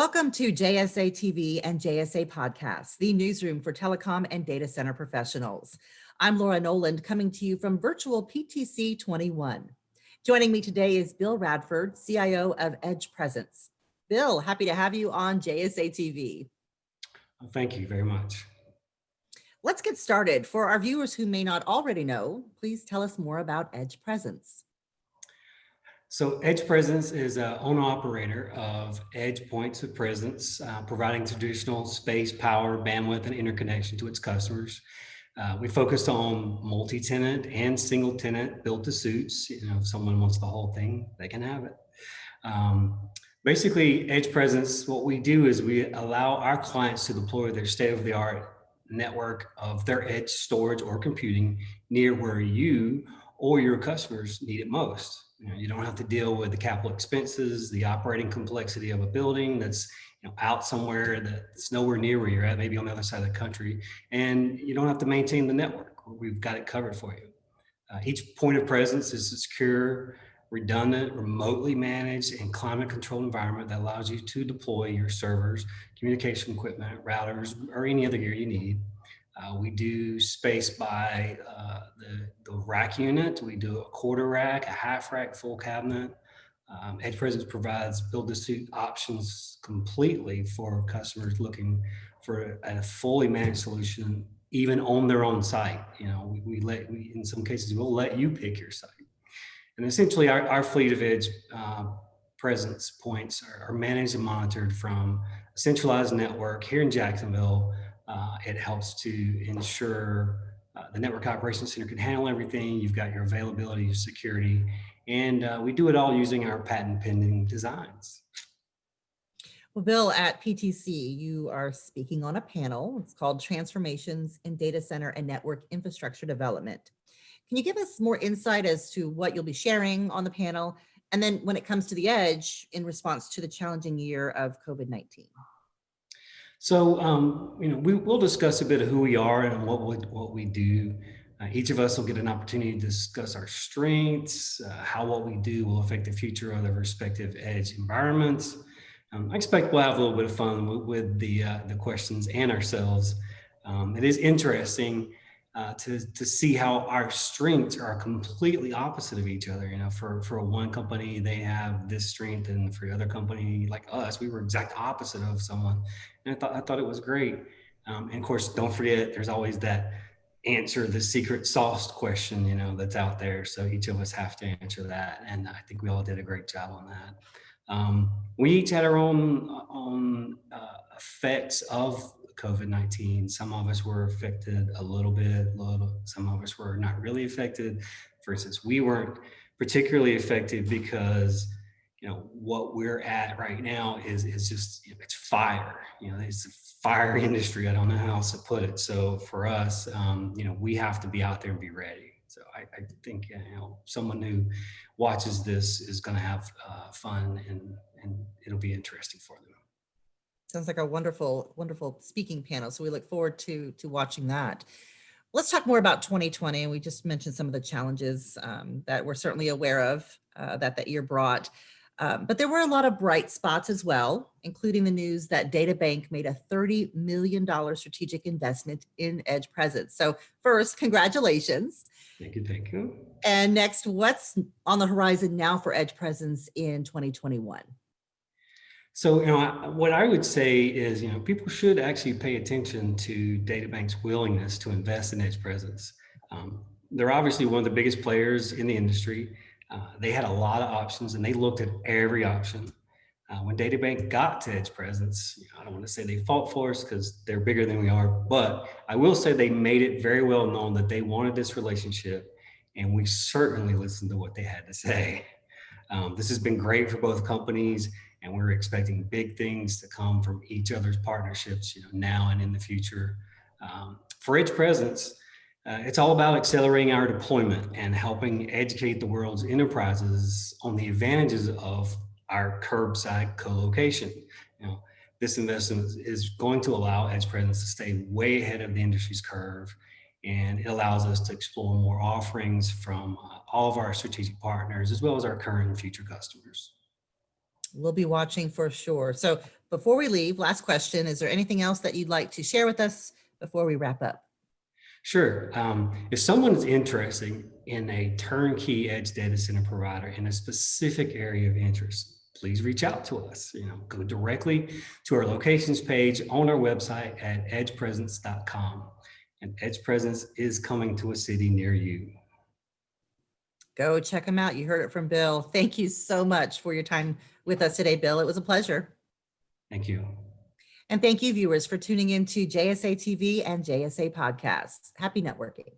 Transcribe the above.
Welcome to JSA TV and JSA Podcasts, the newsroom for telecom and data center professionals. I'm Laura Noland coming to you from virtual PTC 21. Joining me today is Bill Radford, CIO of Edge Presence. Bill, happy to have you on JSA TV. Thank you very much. Let's get started. For our viewers who may not already know, please tell us more about Edge Presence. So Edge Presence is an owner operator of Edge Points of Presence, uh, providing traditional space, power, bandwidth, and interconnection to its customers. Uh, we focus on multi-tenant and single tenant built to suits. You know, if someone wants the whole thing, they can have it. Um, basically, Edge Presence, what we do is we allow our clients to deploy their state-of-the-art network of their edge storage or computing near where you or your customers need it most. You, know, you don't have to deal with the capital expenses, the operating complexity of a building that's you know, out somewhere that's nowhere near where you're at, maybe on the other side of the country, and you don't have to maintain the network. We've got it covered for you. Uh, each point of presence is a secure, redundant, remotely managed, and climate controlled environment that allows you to deploy your servers, communication equipment, routers, or any other gear you need uh, we do space by uh, the, the rack unit. We do a quarter rack, a half rack, full cabinet. Um, Edge Presence provides build to suit options completely for customers looking for a fully managed solution, even on their own site. You know, we, we let, we, in some cases, we'll let you pick your site. And essentially our, our fleet of Edge uh, presence points are, are managed and monitored from a centralized network here in Jacksonville uh, it helps to ensure uh, the network operations center can handle everything. You've got your availability, your security, and uh, we do it all using our patent pending designs. Well, Bill, at PTC, you are speaking on a panel. It's called Transformations in Data Center and Network Infrastructure Development. Can you give us more insight as to what you'll be sharing on the panel? And then when it comes to the edge in response to the challenging year of COVID-19? So, um, you know, we will discuss a bit of who we are and what we, what we do. Uh, each of us will get an opportunity to discuss our strengths, uh, how what we do will affect the future of their respective edge environments. Um, I expect we'll have a little bit of fun with, with the, uh, the questions and ourselves. Um, it is interesting uh, to, to see how our strengths are completely opposite of each other. You know, for, for one company, they have this strength and for the other company like us, we were exact opposite of someone. And I thought, I thought it was great. Um, and of course, don't forget, there's always that answer the secret sauce question, you know, that's out there. So each of us have to answer that. And I think we all did a great job on that. Um, we each had our own, own uh, effects of COVID-19. Some of us were affected a little bit, little, some of us were not really affected. For instance, we weren't particularly affected because you know what we're at right now is is just you know, it's fire you know it's a fire industry i don't know how else to put it so for us um, you know we have to be out there and be ready so i, I think you know someone who watches this is going to have uh, fun and and it'll be interesting for them Sounds like a wonderful, wonderful speaking panel. So we look forward to, to watching that. Let's talk more about 2020. And we just mentioned some of the challenges um, that we're certainly aware of uh, that the year brought. Um, but there were a lot of bright spots as well, including the news that DataBank made a $30 million strategic investment in Edge Presence. So first, congratulations. Thank you, thank you. And next, what's on the horizon now for Edge Presence in 2021? So, you know, what I would say is, you know, people should actually pay attention to DataBank's willingness to invest in Edge Presence. Um, they're obviously one of the biggest players in the industry. Uh, they had a lot of options and they looked at every option. Uh, when DataBank got to Edge Presence, you know, I don't want to say they fought for us because they're bigger than we are, but I will say they made it very well known that they wanted this relationship and we certainly listened to what they had to say. Um, this has been great for both companies and we're expecting big things to come from each other's partnerships, you know, now and in the future. Um, for Edge Presence, uh, it's all about accelerating our deployment and helping educate the world's enterprises on the advantages of our curbside co-location. You know, this investment is going to allow Edge Presence to stay way ahead of the industry's curve, and it allows us to explore more offerings from uh, all of our strategic partners, as well as our current and future customers. We'll be watching for sure. So before we leave, last question, is there anything else that you'd like to share with us before we wrap up? Sure. Um, if someone is interested in a turnkey edge data center provider in a specific area of interest, please reach out to us. You know, go directly to our locations page on our website at edgepresence.com. And Edge Presence is coming to a city near you. Go check them out. You heard it from Bill. Thank you so much for your time with us today, Bill. It was a pleasure. Thank you. And thank you viewers for tuning in to JSA TV and JSA podcasts. Happy networking.